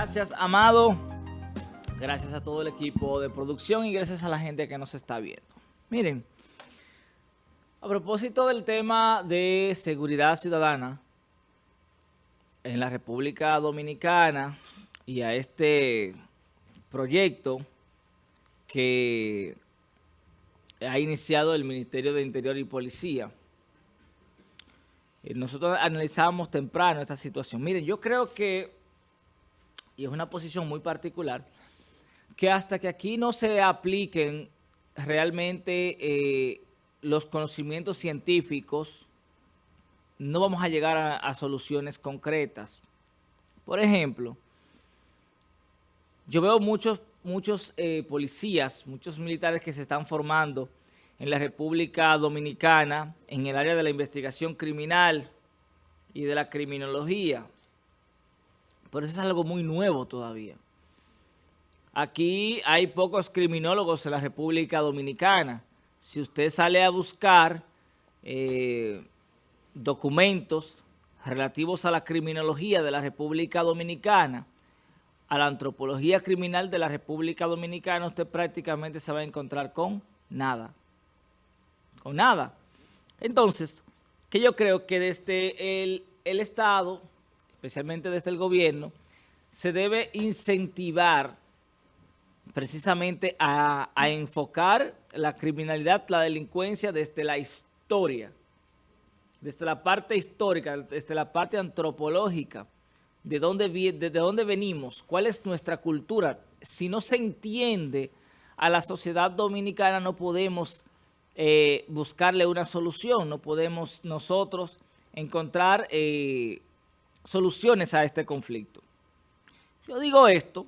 Gracias, Amado. Gracias a todo el equipo de producción y gracias a la gente que nos está viendo. Miren, a propósito del tema de seguridad ciudadana en la República Dominicana y a este proyecto que ha iniciado el Ministerio de Interior y Policía, eh, nosotros analizamos temprano esta situación. Miren, yo creo que, y es una posición muy particular, que hasta que aquí no se apliquen realmente eh, los conocimientos científicos, no vamos a llegar a, soluciones concretas. Por ejemplo, yo veo muchos, muchos eh, policías, muchos militares que se están formando en la República Dominicana en el área de la investigación criminal y de la criminología. Pero eso es algo muy nuevo todavía. Aquí hay pocos criminólogos en la República Dominicana. Si usted sale a buscar eh, documentos relativos a la criminología de la República Dominicana, a la antropología criminal de la República Dominicana, usted prácticamente se va a encontrar con nada. Con nada. Entonces, que yo creo que desde el, el Estado, especialmente desde el gobierno, se debe incentivar precisamente a, enfocar la criminalidad, la delincuencia desde la historia, desde la parte histórica, desde la parte antropológica, de dónde, de dónde venimos, cuál es nuestra cultura. Si no se entiende a la sociedad dominicana no podemos eh, buscarle una solución, no podemos nosotros encontrar eh, soluciones a este conflicto. Yo digo esto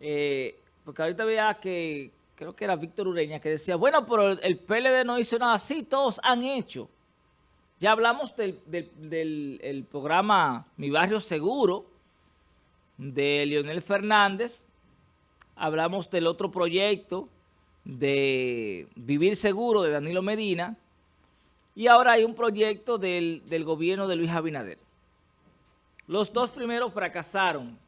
eh, porque ahorita veía que, creo que era Víctor Ureña, que decía, bueno, pero el PLD no hizo nada así, todos han hecho. Ya hablamos del, programa Mi Barrio Seguro, de Leonel Fernández, hablamos del otro proyecto de Vivir Seguro de Danilo Medina, y ahora hay un proyecto del, del gobierno de Luis Abinader. Los dos primeros fracasaron,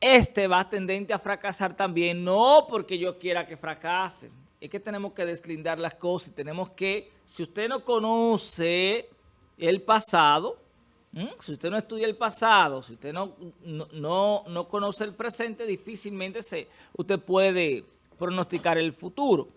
este va tendente a fracasar también, no porque yo quiera que fracase, es que tenemos que deslindar las cosas tenemos que, si usted no conoce el pasado, si usted no estudia el pasado, si usted no, no, no, conoce el presente, difícilmente se, usted puede pronosticar el futuro.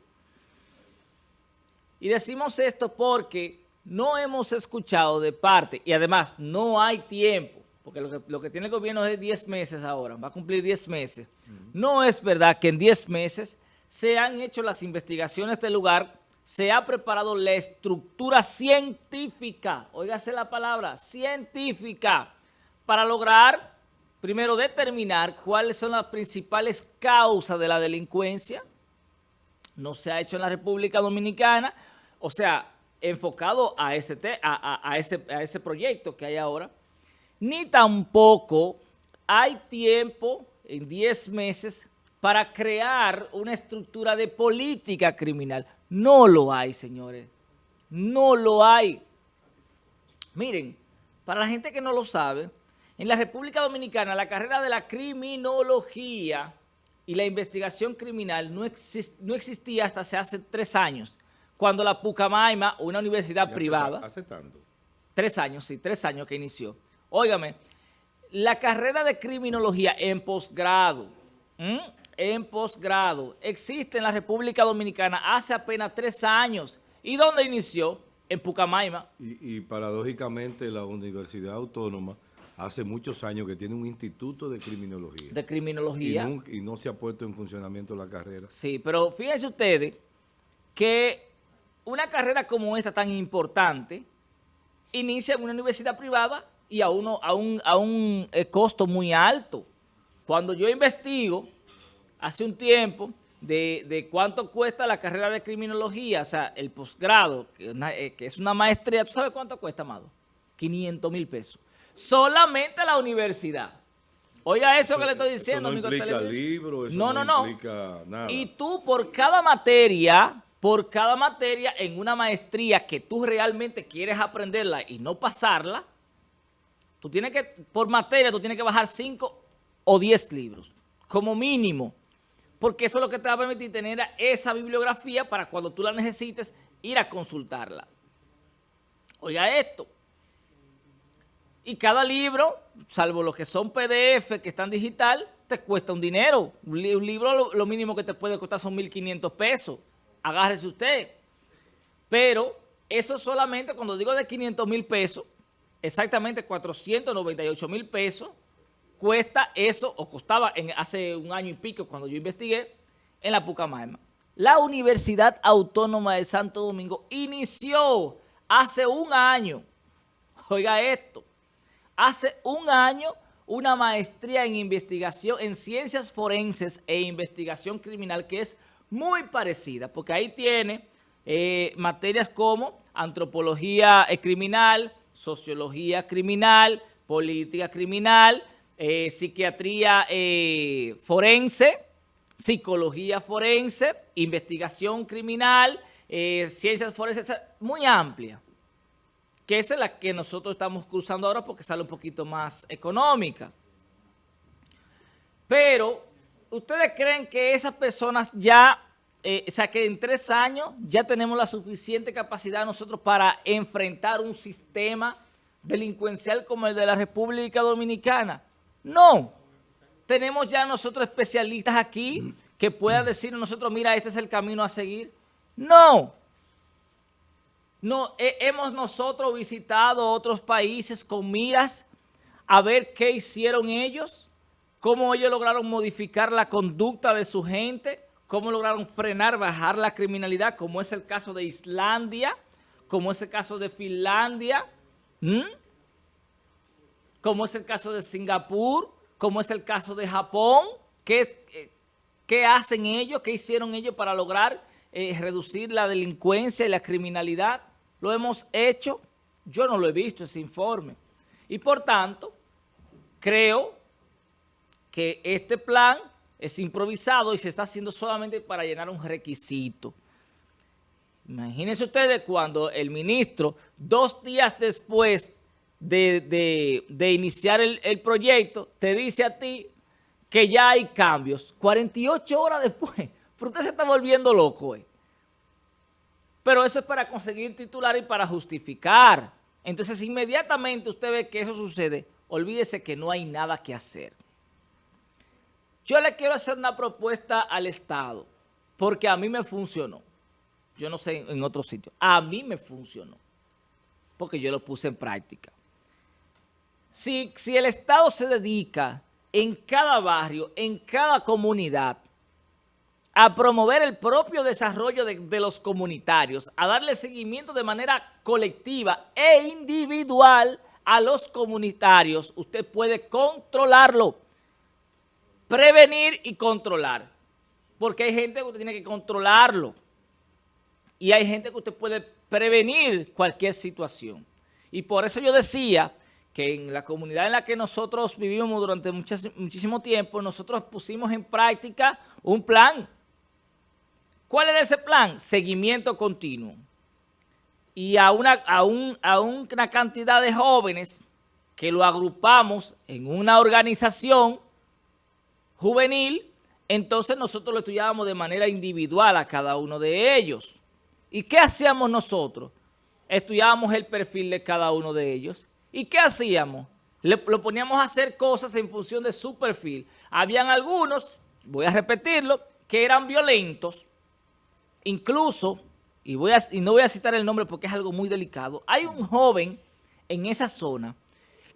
Y decimos esto porque no hemos escuchado de parte, y además no hay tiempo, porque lo que, tiene el gobierno es 10 meses ahora, va a cumplir 10 meses. No es verdad que en 10 meses se han hecho las investigaciones del lugar, se ha preparado la estructura científica, óigase la palabra, científica, para lograr, primero, determinar cuáles son las principales causas de la delincuencia. No se ha hecho en la República Dominicana, o sea, enfocado a ese, a ese, a ese proyecto que hay ahora, ni tampoco hay tiempo en 10 meses para crear una estructura de política criminal. No lo hay, señores. No lo hay. Miren, para la gente que no lo sabe, en la República Dominicana la carrera de la criminología y la investigación criminal no, no existía hasta hace tres años, cuando la Pucamaima, una universidad privada... Hace tanto. Tres años, sí, tres años que inició Óigame, la carrera de criminología en posgrado, en posgrado, existe en la República Dominicana hace apenas tres años. ¿Y dónde inició? En Pucamaima. Y, paradójicamente la Universidad Autónoma hace muchos años que tiene un instituto de criminología. De criminología. Y, y no se ha puesto en funcionamiento la carrera. Sí, pero fíjense ustedes que una carrera como esta tan importante inicia en una universidad privada y a, uno, a un, a un eh, costo muy alto. Cuando yo investigo hace un tiempo de, cuánto cuesta la carrera de criminología, o sea, el posgrado, que, eh, que, es una maestría, ¿tú sabes cuánto cuesta, Amado? 500 mil pesos. Solamente la universidad. Oiga eso, que le estoy diciendo, eso no amigo. Implica libro, eso no, no, no, implica nada. Y tú por cada materia, por cada materia en una maestría que tú realmente quieres aprenderla y no pasarla, Tú tienes que, por materia, tú tienes que bajar 5 o 10 libros, como mínimo, porque eso es lo que te va a permitir tener esa bibliografía para cuando tú la necesites ir a consultarla. Oiga esto. Y cada libro, salvo los que son PDF, que están digital, te cuesta un dinero. Un libro lo, mínimo que te puede costar son 1.500 pesos. Agárrese usted. Pero eso solamente, cuando digo de 500 mil pesos, exactamente 498 mil pesos, cuesta eso, o costaba en, hace un año y pico cuando yo investigué, en la Pucamaima. La Universidad Autónoma de Santo Domingo inició hace un año, oiga esto, hace un año una maestría en investigación, en ciencias forenses e investigación criminal que es muy parecida, porque ahí tiene eh, materias como antropología eh, criminal, sociología criminal, política criminal, eh, psiquiatría forense, psicología forense, investigación criminal, ciencias forenses, muy amplia que esa es la que nosotros estamos cruzando ahora porque sale un poquito más económica. Pero, ¿ustedes creen que esas personas ya, eh, o sea, que en tres años ya tenemos la suficiente capacidad nosotros para enfrentar un sistema delincuencial como el de la República Dominicana? No. Tenemos ya nosotros especialistas aquí que puedan decir nosotros, mira, este es el camino a seguir. No. No, hemos nosotros visitado otros países con miras a ver qué hicieron ellos, cómo ellos lograron modificar la conducta de su gente, cómo lograron frenar, bajar la criminalidad, como es el caso de Islandia, como es el caso de Finlandia, como es el caso de Singapur, como es el caso de Japón, qué, eh, qué hacen ellos, qué hicieron ellos para lograr eh, reducir la delincuencia y la criminalidad lo hemos hecho, yo no lo he visto ese informe. Y por tanto, creo que este plan es improvisado y se está haciendo solamente para llenar un requisito. Imagínense ustedes cuando el ministro, dos días después de, iniciar el, el, proyecto, te dice a ti que ya hay cambios. 48 horas después. Pero usted se está volviendo loco, eh. Pero eso es para conseguir titular y para justificar. Entonces, inmediatamente usted ve que eso sucede, olvídese que no hay nada que hacer. Yo le quiero hacer una propuesta al Estado, porque a mí me funcionó. Yo no sé en otro sitio. A mí me funcionó, porque yo lo puse en práctica. Si, si el Estado se dedica en cada barrio, en cada comunidad, a promover el propio desarrollo de, los comunitarios, a darle seguimiento de manera colectiva e individual a los comunitarios, usted puede controlarlo, prevenir y controlar, porque hay gente que usted tiene que controlarlo y hay gente que usted puede prevenir cualquier situación. Y por eso yo decía que en la comunidad en la que nosotros vivimos durante muchísimo tiempo, nosotros pusimos en práctica un plan ¿Cuál era ese plan? Seguimiento continuo. Y a una, a, a una cantidad de jóvenes que lo agrupamos en una organización juvenil, entonces nosotros lo estudiábamos de manera individual a cada uno de ellos. ¿Y qué hacíamos nosotros? Estudiábamos el perfil de cada uno de ellos. ¿Y qué hacíamos? Le, lo poníamos a hacer cosas en función de su perfil. Habían algunos, voy a repetirlo, que eran violentos, Incluso, y, no voy a citar el nombre porque es algo muy delicado, hay un joven en esa zona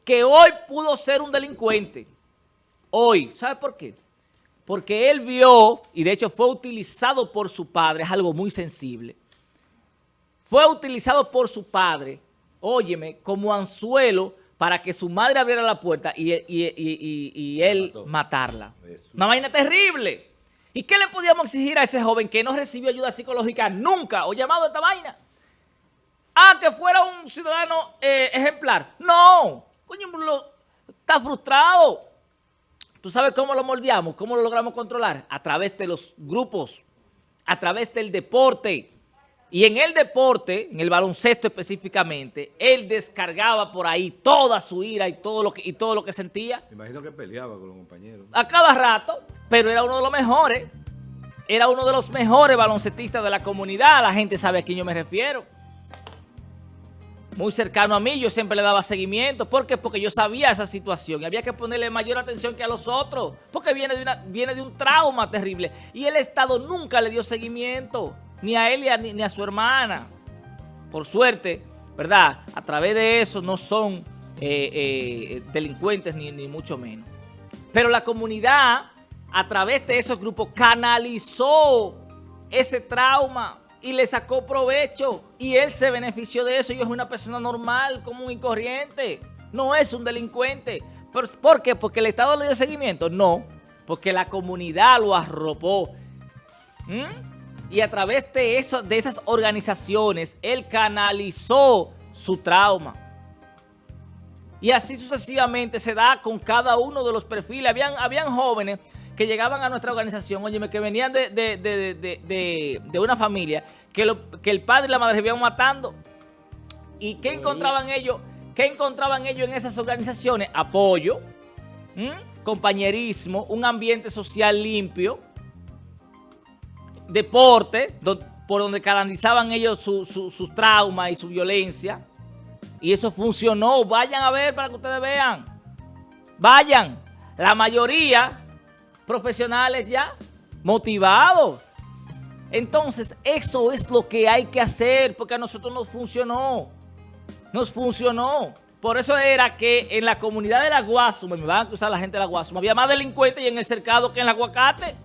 que hoy pudo ser un delincuente. Hoy. ¿Sabe por qué? Porque él vio, y de hecho fue utilizado por su padre, es algo muy sensible. Fue utilizado por su padre, óyeme, como anzuelo para que su madre abriera la puerta y, y él matarla. Una vaina terrible. ¿Y qué le podíamos exigir a ese joven que no recibió ayuda psicológica nunca o llamado a esta vaina? Ah, que fuera un ciudadano eh, ejemplar. No, coño, está frustrado. ¿Tú sabes cómo lo moldeamos? ¿Cómo lo logramos controlar? A través de los grupos, a través del deporte. Y en el deporte, en el baloncesto específicamente, él descargaba por ahí toda su ira y todo lo que, y todo lo que sentía. Me imagino que peleaba con los compañeros. A cada rato, pero era uno de los mejores. Era uno de los mejores baloncetistas de la comunidad. La gente sabe a quién yo me refiero. Muy cercano a mí, yo siempre le daba seguimiento. ¿Por qué? Porque yo sabía esa situación y había que ponerle mayor atención que a los otros. Porque viene de, una, viene de un trauma terrible. Y el Estado nunca le dio seguimiento ni a él ni a, su hermana. Por suerte, ¿verdad? A través de eso no son eh, eh, delincuentes ni, ni mucho menos. Pero la comunidad, a través de esos grupos, canalizó ese trauma y le sacó provecho y él se benefició de eso y es una persona normal, común y corriente. No es un delincuente. ¿Por qué? ¿Porque el Estado le dio seguimiento? No, porque la comunidad lo arropó. ¿Mm? y a través de, eso, de esas organizaciones, él canalizó su trauma. Y así sucesivamente se da con cada uno de los perfiles. Habían, habían jóvenes que llegaban a nuestra organización, oye, que venían de, una familia, que, lo, que el padre y la madre se iban matando. ¿Y qué encontraban ellos? ¿Qué encontraban ellos en esas organizaciones? Apoyo, compañerismo, un ambiente social limpio, deporte, por donde canalizaban ellos sus traumas y su violencia. Y eso funcionó. Vayan a ver para que ustedes vean. Vayan. La mayoría profesionales ya motivados. Entonces, eso es lo que hay que hacer porque a nosotros nos funcionó. Nos funcionó. Por eso era que en la comunidad de la Guasuma, me van a acusar la gente de la Guasuma, había más delincuentes y en el cercado que en el aguacate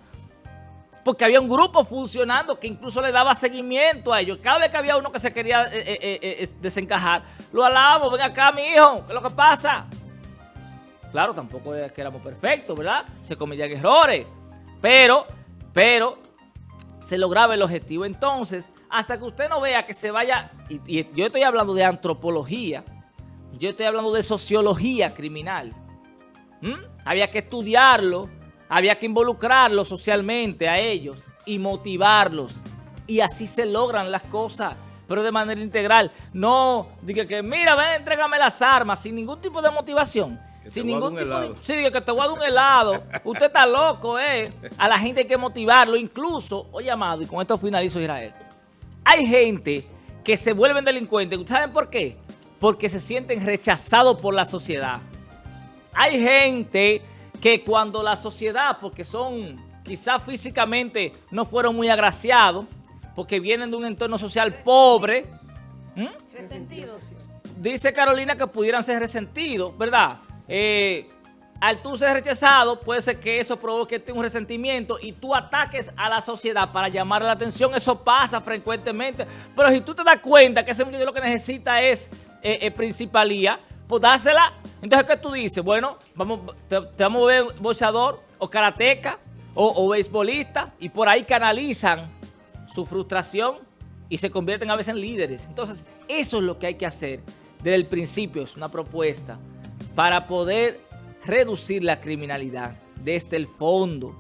porque había un grupo funcionando que incluso le daba seguimiento a ellos. Cada vez que había uno que se quería eh, eh, eh, desencajar, lo alabamos, ven acá mi hijo, ¿qué es lo que pasa? Claro, tampoco es que éramos perfectos, ¿verdad? Se cometían errores, pero, pero se lograba el objetivo. Entonces, hasta que usted no vea que se vaya, y, yo estoy hablando de antropología, yo estoy hablando de sociología criminal, había que estudiarlo, había que involucrarlos socialmente a ellos y motivarlos. Y así se logran las cosas, pero de manera integral. No, diga que mira, ven, entrégame las armas, sin ningún tipo de motivación. Sin ningún tipo de, sí, que te voy a dar un helado. Usted está loco, ¿eh? A la gente hay que motivarlo. Incluso, oye, amado, y con esto finalizo Israel. Hay gente que se vuelven delincuentes. ¿Saben por qué? Porque se sienten rechazados por la sociedad. Hay gente que cuando la sociedad, porque son quizás físicamente no fueron muy agraciados, porque vienen de un entorno social pobre. Resentidos. Dice Carolina que pudieran ser resentidos, ¿verdad? Eh, al tú ser rechazado, puede ser que eso provoque un resentimiento y tú ataques a la sociedad para llamar la atención. Eso pasa frecuentemente. Pero si tú te das cuenta que ese muchacho lo que necesita es eh, eh, principalía, pues dásela. Entonces, ¿qué tú dices? Bueno, vamos, te, vamos a ver boxeador o karateca o, o beisbolista y por ahí canalizan su frustración y se convierten a veces en líderes. Entonces, eso es lo que hay que hacer desde el principio, es una propuesta para poder reducir la criminalidad desde el fondo,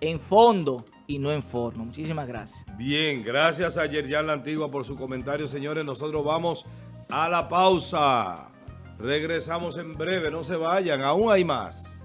en fondo y no en forma. Muchísimas gracias. Bien, gracias a Yerjan La Antigua por su comentario, señores. Nosotros vamos a la pausa. Regresamos en breve, no se vayan, aún hay más.